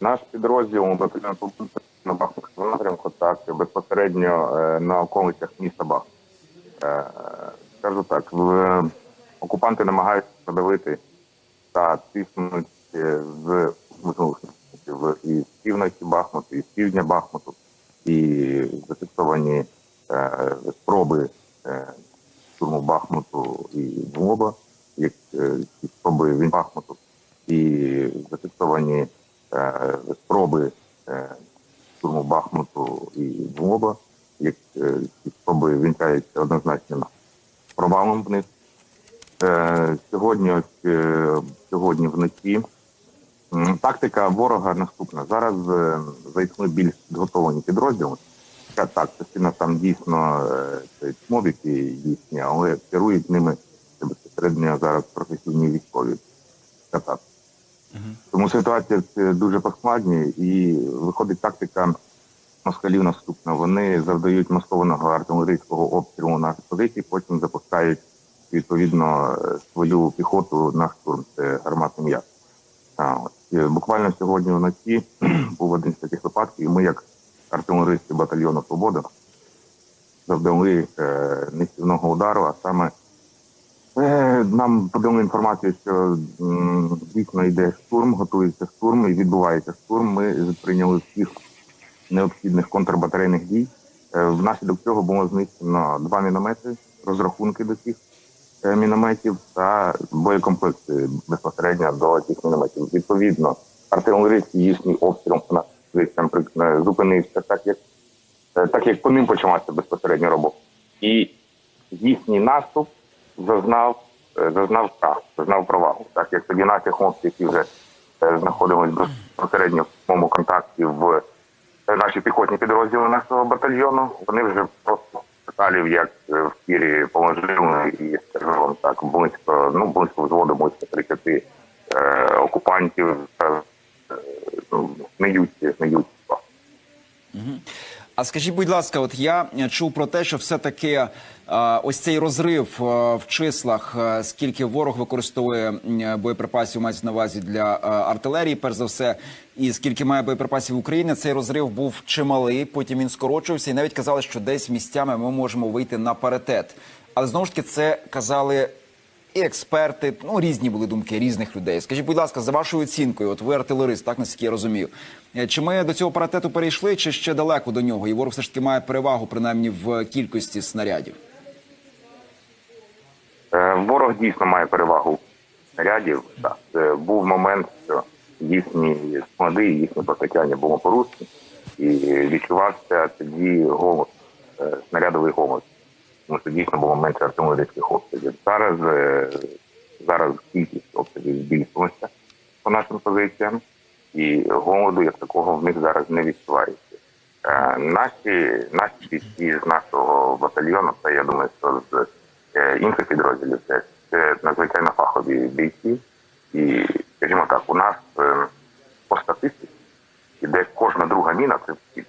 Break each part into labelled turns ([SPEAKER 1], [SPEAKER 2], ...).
[SPEAKER 1] Наш підрозділ батальйон на Бахмутському напрямку, так безпосередньо е, на околицях міста Бах. Е, Скажу так, в, окупанти намагаються подавити та тиснуть е, з і з півночі Бахмуту, і з півдня Бахмуту, і зафіксовані спроби штурму Бахмуту і Дмоба, як спроби він Бахмуту, і зафіксовані спроби е, штурму Бахмуту і Дмоба, як е, ці спроби вінчаються однозначно провалом в них. Е, сьогодні, ось, е, сьогодні вночі тактика ворога наступна. Зараз е, зайшли більш підготовлені підрозділи. Так, частина там дійсно е, це їхні, але керують ними безпосередньо зараз професійні військові. Так. Тому ситуація це дуже поскладні і виходить тактика москалів наступна. Вони завдають маскованого артилерійського обстрілу на позиції, потім запускають відповідно е, свою піхоту на штурм. Це гарматний. Е, Буквально сьогодні вночі був один з таких випадків, і ми, як артилеристи батальйону Свобода, завдали е, нищівного удару, а саме Е, Нам подали інформацію, що дійсно йде штурм, готується штурм і відбувається штурм. Ми прийняли всіх необхідних контрбатарейних дій. Е, Внаслідок цього було знищено два міномети, розрахунки до цих е, мінометів та боєкомплекти безпосередньо до цих мінометів. Відповідно, артилерійський їхній обстріл е, зупинився, так як е, так як по ним почалася безпосередньо робота. І їхній наступ зазнав е, зазнав крах, зазнав провалу. Так як тоді наші хлопці, які вже е, знаходились безпосередньо в моєму контакті в е, наші піхотні підрозділи нашого батальйону, вони вже просто шакалів, як в тірі положили і скажу так, близько, ну близько взводу, близько 30 е, окупантів е, ну, сміються, сміються.
[SPEAKER 2] А скажіть, будь ласка, от я е, чув про те, що все-таки е, ось цей розрив е, в числах, скільки ворог використовує боєприпасів, мається на увазі для артилерії, перш за все, і скільки має боєприпасів України, цей розрив був чималий. Потім він скорочувався, і навіть казали, що десь місцями ми можемо вийти на паритет. Але знову ж таки, це казали і експерти, ну різні були думки різних людей. Скажіть, будь ласка, за вашою оцінкою, от ви артилерист, так наскільки я розумію, Е, чи ми до цього паритету перейшли, чи ще далеко до нього? І ворог все ж таки має перевагу, принаймні в кількості снарядів.
[SPEAKER 1] Е, Ворог дійсно має перевагу снарядів. Так. Е, Був момент, що їхні склади, їхнє постачання було порушені, і відчувався тоді голод, е, снарядовий голод. Тому що дійсно було менше артилерійських обстрілів. Зараз, е, зараз кількість обстрілів збільшилася по нашим позиціям, і голоду як такого в них зараз не відчувається. Е, Наші наші бійці з нашого батальйону, це я думаю, що з е, інших підрозділів це, це надзвичайно фахові бійці. І, скажімо так, у нас по статистиці іде кожна друга міна це.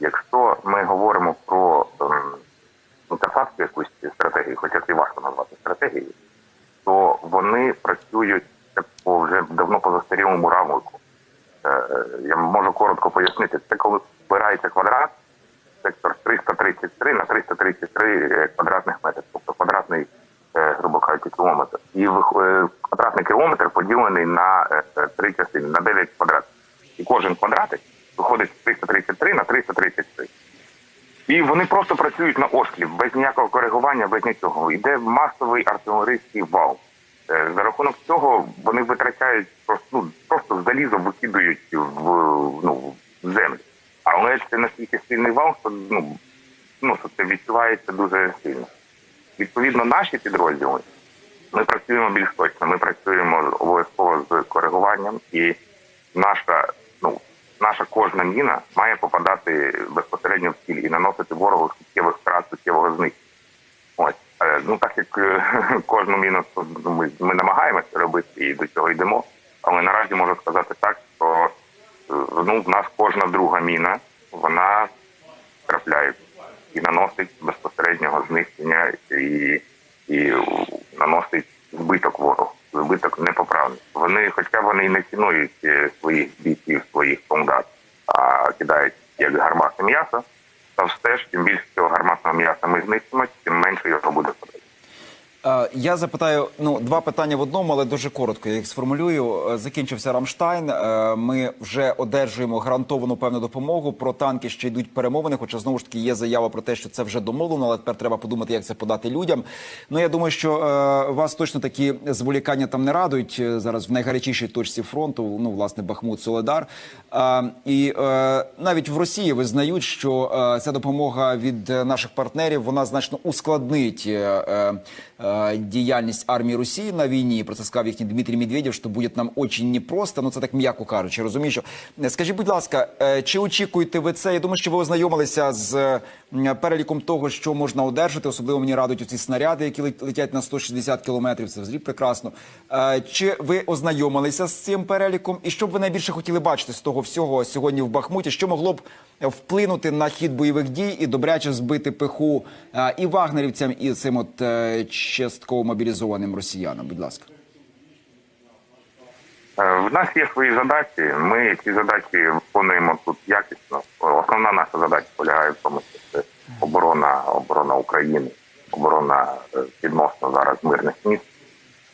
[SPEAKER 1] Якщо ми говоримо про ну, якусь стратегію, хоча це важко назвати стратегією, то вони працюють по вже давно по застарілому рамку. Е, Я можу коротко пояснити. Це коли збирається квадрат, сектор 333 на 333 квадратних метрів, тобто квадратний, е, грубо кажучи, кілометр. І е, квадратний кілометр поділений на е, е, три частини, на 9 квадратів. І кожен квадратик виходить з 333 на 333. І вони просто працюють на ослів, без ніякого коригування, без нічого. Йде масовий артилерійський вал. Е, За рахунок цього вони витрачають просто ну, просто залізо викидують в ну в землю. Але це настільки сильний вал, що ну ну що це відчувається дуже сильно. Відповідно, наші підрозділи ми працюємо більш точно. Ми працюємо обов'язково з коригуванням, і наша наша кожна міна має попадати безпосередньо в ціль і наносити ворогу суттєвих втрат, суттєвого знищення. Ось Е, ну так як е, кожну міну ну, ми, ми намагаємося робити і до цього йдемо. Але наразі можу сказати так, що е, ну в нас кожна друга міна вона трапляє і наносить безпосереднього знищення і, і наносить збиток ворогу. Вибиток непоправний. Вони, хоча вони і не цінують е, своїх бійців, своїх солдат, а кидають як гарматне м'ясо, то все ж тим більше цього гарматного м'яса ми знищимо, тим менше його буде подати.
[SPEAKER 2] Е, Я запитаю ну два питання в одному, але дуже коротко. Я їх сформулюю. Е, Закінчився Рамштайн. Е, Ми вже одержуємо гарантовану певну допомогу. Про танки ще йдуть перемовини. Хоча знову ж таки є заява про те, що це вже домовлено, але тепер треба подумати, як це подати людям. Ну я думаю, що вас точно такі зволікання там не радують зараз в найгарячішій точці фронту. Ну власне Бахмут, Соледар. І навіть в Росії визнають, що ця допомога від наших партнерів вона значно ускладнить. Э, діяльність армії Росії на війні. Про це сказав їхній Дмитрій Медведєв, що буде нам очень непросто. Ну це так м'яко кажучи. Розумію, що Е, скажіть, будь ласка, е, чи очікуєте ви це? Я думаю, що ви ознайомилися з переліком того, що можна одержати. Особливо мені радують ці снаряди, які лет- летять на 160 кілометрів. Це взагалі прекрасно. Е, Чи ви ознайомилися з цим переліком? І що б ви найбільше хотіли бачити з того всього сьогодні в Бахмуті? Що могло б вплинути на хід бойових дій і добряче збити пиху е, і вагнерівцям, і цим от е, частково мобілізованим росіянам? Будь ласка.
[SPEAKER 1] Е, В нас є свої задачі. Ми ці задачі виконуємо тут якісно. Основна наша задача полягає в тому, що це оборона, оборона України, оборона е, відносно зараз мирних міст.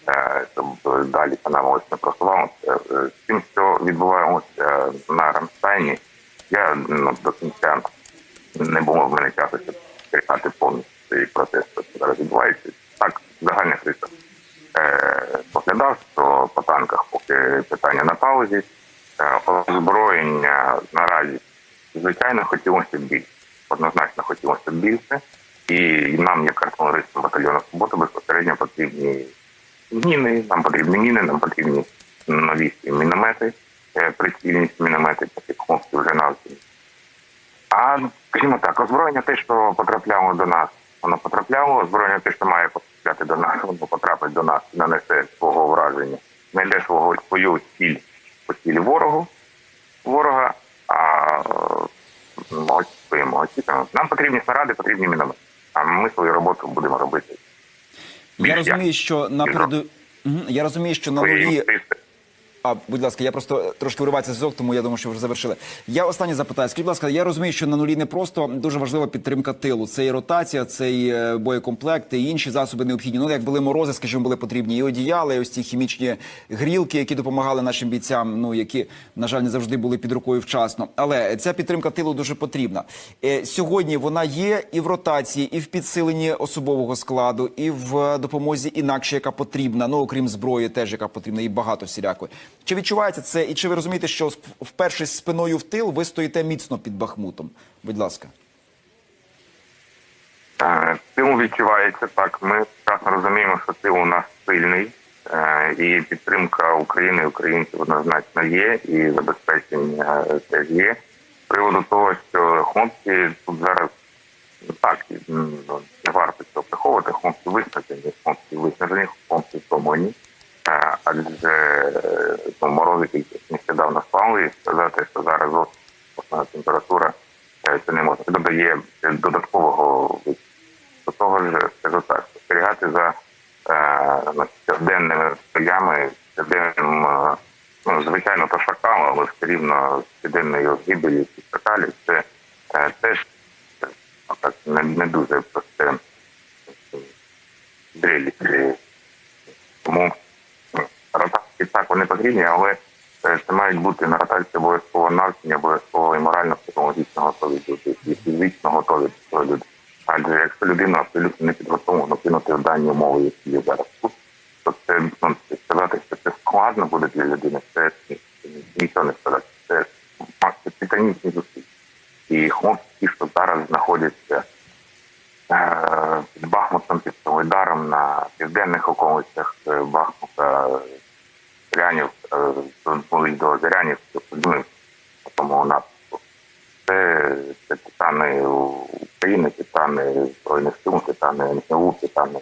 [SPEAKER 1] Е, далі нам ось не просувалося. З тим, що відбуваємося на Рамштайні, я ну, до кінця не було в мене часу, щоб чекати повністю цей процес, що зараз відбувається. Так, загальних рисах е, поглядав, що по танках поки питання на паузі. Е, озброєння наразі, звичайно, хотілося більше. Однозначно хотілося б більше. І нам, як артилеристам батальйону «Субота», безпосередньо потрібні міни, нам потрібні міни, нам потрібні новісті міномети, е, прицільність міномети, такі хлопці вже навчені. А скажімо так, озброєння те, що потрапляло до нас, воно потрапляло. Озброєння те, що має потрапляти до нас, воно потрапить до нас, нанесе свого враження, знайде свого свою ціль по цілі ворогу ворога. А е, очікуємо, очікуємо. Нам потрібні снаряди, потрібні міномети. А ми свою роботу будемо робити.
[SPEAKER 2] Я розумію, що на переду... Я розумію, що на нулі. А, будь ласка, я просто трошки виривається зв'язок, тому я думаю, що вже завершили. Я останнє запитаю. Скажіть, будь ласка, я розумію, що на нулі не просто дуже важлива підтримка тилу. Це і ротація, це і е, боєкомплект, і інші засоби необхідні. Ну, як були морози, скажімо, були потрібні і одіяла, і ось ці хімічні грілки, які допомагали нашим бійцям, ну які, на жаль, не завжди були під рукою вчасно. Але ця підтримка тилу дуже потрібна. Е, Сьогодні вона є і в ротації, і в підсиленні особового складу, і в е, допомозі інакше, яка потрібна. Ну окрім зброї, теж яка потрібна, і багато всілякої. Чи відчувається це, і чи ви розумієте, що вперше спиною в тил ви стоїте міцно під Бахмутом? Будь ласка.
[SPEAKER 1] Е, Тил відчувається так. Ми прекрасно розуміємо, що тил у нас сильний, е, і підтримка України українців однозначно є, і забезпечення е, теж є. З приводу того, що хлопці тут зараз ну, так ну, не варто цього приховувати. Хлопці виснажені, хлопці виснажені, хлопці втомлені. Е, Адже е, ну, морози тільки нещодавно спали, і сказати, що зараз ось основна температура е, це не можна. Це додає додаткового до того ж, скажу так, спостерігати за е, ну, стоями, щоденним, е, ну, звичайно, то шакал, але все рівно щоденною гибелі цих шакалів, це е, теж так, не, не дуже просте зрелище. Тому ну, ротації так вони потрібні, але е, це мають бути на ротації обов'язково навчення, обов'язково і морально-психологічно готові люди, і фізично готові до люди. Адже якщо людина абсолютно не підготовлена кинути дані умови, які є зараз тут, складно буде для людини, це ні- нічого не сказати. Це титанічні зусилля. І хлопці, що зараз знаходяться е, під Бахмутом, під Солидаром на південних околицях е, Бахмута, Зрянів, були до Зрянів, по тому напрямку. Це, це титани України, титани Збройних сил, титани НГУ, титани